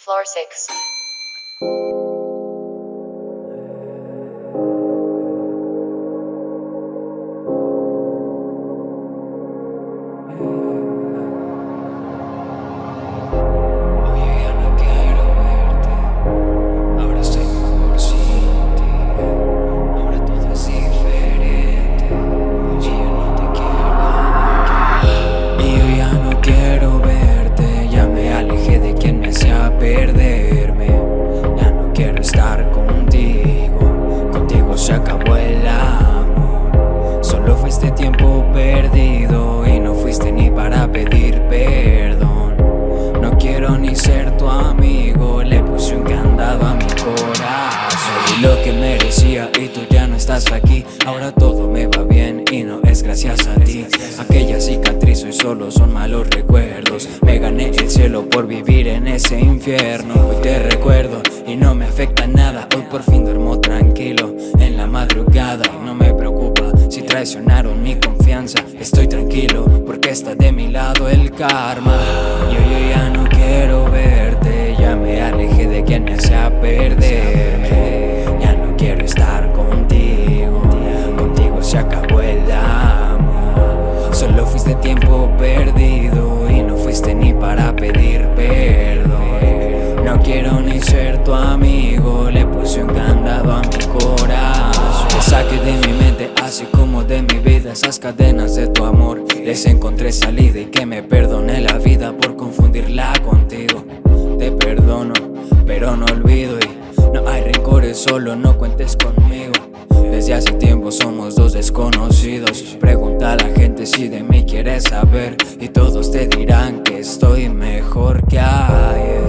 Floor 6. Acabó el amor. Solo fuiste tiempo perdido. Y no fuiste ni para pedir perdón. No quiero ni ser tu amigo, le puse un candado a mi corazón. Y lo que merecía y tú ya no estás aquí. Ahora todo me va bien y no es gracias a ti. Aquella cicatriz hoy solo son malos recuerdos. Me gané el cielo por vivir en ese infierno. Hoy te recuerdo y no me afecta nada. Hoy por fin traicionaron mi confianza. Estoy tranquilo porque está de mi lado el karma. Yo, yo ya no quiero verte, ya me alejé de quien me hacía perderme. Ya no quiero estar contigo, contigo se acabó el amor. Solo fuiste tiempo perdido y no fuiste ni para pedir perdón. No quiero ni ser tu amigo, le puse un esas cadenas de tu amor. Les encontré salida y que me perdone la vida por confundirla contigo. Te perdono, pero no olvido y no hay rencores, solo no cuentes conmigo. Desde hace tiempo somos dos desconocidos. Pregunta a la gente si de mí quieres saber y todos te dirán que estoy mejor que a